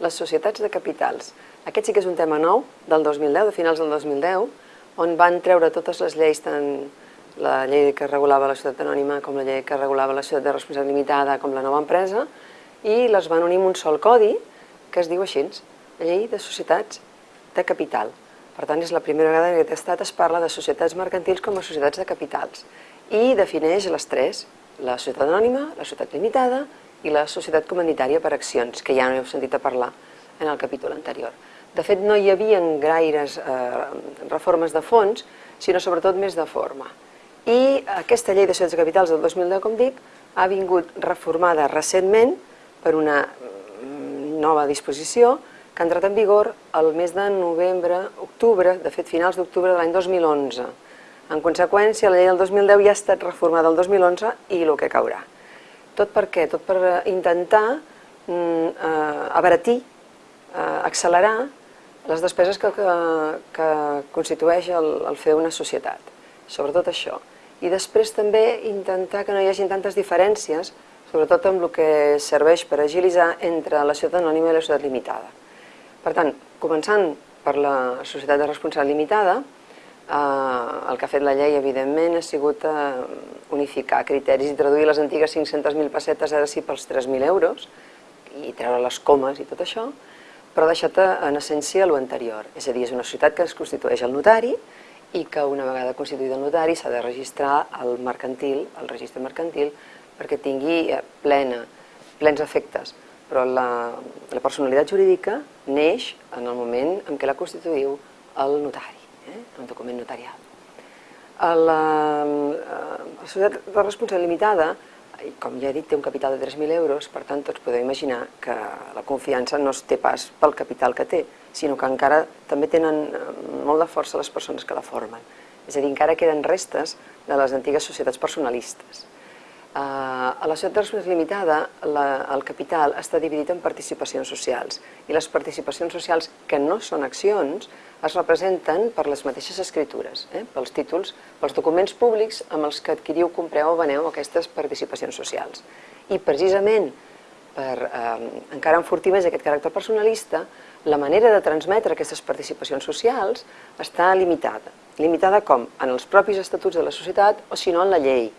Les societats de capitals. Aquest sí que és un tema nou, del 2010, de finals del 2010, on van treure totes les lleis, tant la llei que regulava la societat anònima com la llei que regulava la societat de responsabilitat limitada com la nova empresa, i les van unir en un sol codi que es diu així, Llei de Societats de Capital. Per tant, és la primera vegada que aquest estat es parla de societats mercantils com a societats de capitals i defineix les tres, la societat anònima, la societat limitada i la societat comunitària per accions, que ja no heu sentit a parlar en el capítol anterior. De fet, no hi havia gaires eh, reformes de fons, sinó sobretot més de forma. I aquesta llei de societats de capitals del 2010, com dic, ha vingut reformada recentment per una mm, nova disposició que ha entrat en vigor el mes de novembre, octubre, de fet finals d'octubre de l'any 2011. En conseqüència, la llei del 2010 ja ha estat reformada el 2011 i el que caurà. Tot per què? Tot per intentar mm, eh, abaratir, eh, accelerar les despeses que, que, que constitueix el, el fer una societat, sobretot això. I després també intentar que no hi hagi tantes diferències, sobretot amb el que serveix per agilitzar entre la societat anònima i la societat limitada. Per tant, començant per la societat de responsabilitat limitada, eh, el que ha fet la llei, evidentment, ha sigut eh, unificar criteris i traduir les antigues 500.000 pessetes ara sí pels 3.000 euros i treure les comes i tot això, però ha deixat eh, en essència l'anterior. És a dir, és una societat que es constitueix el notari i que una vegada constituït el notari s'ha de registrar al mercantil, al registre mercantil, perquè tingui eh, plena, plens efectes. Però la, la personalitat jurídica neix en el moment en què la constituïu el notari eh? un document notarial. La, la societat de responsabilitat limitada, com ja he dit, té un capital de 3.000 euros, per tant tots podeu imaginar que la confiança no es té pas pel capital que té, sinó que encara també tenen eh, molt de força les persones que la formen. És a dir, encara queden restes de les antigues societats personalistes. Uh, a la societat de responsabilitat limitada, la, el capital està dividit en participacions socials i les participacions socials que no són accions es representen per les mateixes escritures, eh? pels títols, pels documents públics amb els que adquiriu, compreu o veneu aquestes participacions socials. I precisament per eh, encara enfortir més aquest caràcter personalista, la manera de transmetre aquestes participacions socials està limitada. Limitada com? En els propis estatuts de la societat o si no en la llei.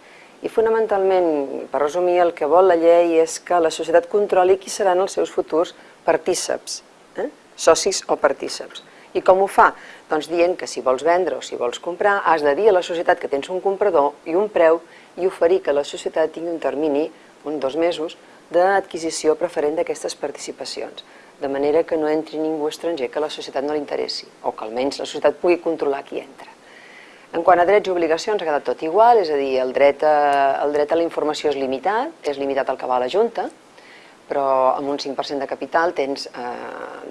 I fonamentalment, per resumir, el que vol la llei és que la societat controli qui seran els seus futurs partíceps, eh? socis o partíceps. I com ho fa? Doncs dient que si vols vendre o si vols comprar, has de dir a la societat que tens un comprador i un preu i oferir que la societat tingui un termini, un dos mesos, d'adquisició preferent d'aquestes participacions, de manera que no entri ningú estranger que la societat no li interessi, o que almenys la societat pugui controlar qui entra. En quant a drets i obligacions ha quedat tot igual, és a dir, el dret a, el dret a la informació és limitat, és limitat al que va a la Junta, però amb un 5% de capital tens eh,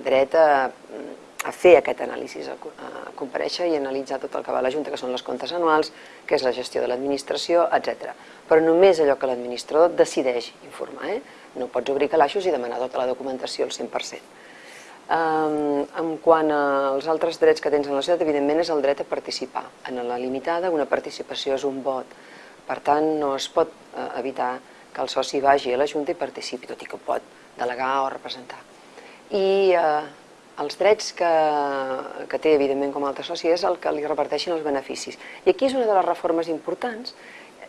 dret a a fer aquest anàlisi, a, compareixer i analitzar tot el que va a la Junta, que són les comptes anuals, que és la gestió de l'administració, etc. Però només allò que l'administrador decideix informar. Eh? No pots obrir calaixos i demanar tota la documentació al 100%. En quant als altres drets que tens en la societat, evidentment és el dret a participar. En la limitada, una participació és un vot. Per tant, no es pot uh, evitar que el soci vagi a la Junta i participi, tot i que pot delegar o representar. I uh, els drets que, que té, evidentment, com a altre soci, és el que li reparteixin els beneficis. I aquí és una de les reformes importants,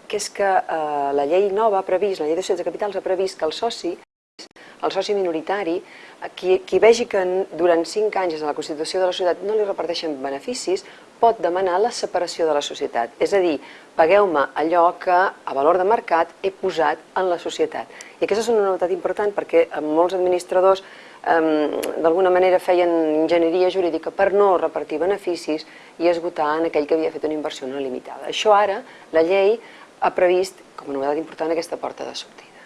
que és que eh, la llei nova ha previst, la llei de societats de capitals ha previst que el soci, el soci minoritari, qui, qui vegi que durant 5 anys de la Constitució de la societat no li reparteixen beneficis, pot demanar la separació de la societat. És a dir, pagueu-me allò que a valor de mercat he posat en la societat. I aquesta és una novetat important perquè molts administradors d'alguna manera feien enginyeria jurídica per no repartir beneficis i esgotar en aquell que havia fet una inversió no limitada. Això ara, la llei ha previst, com a novetat important, aquesta porta de sortida.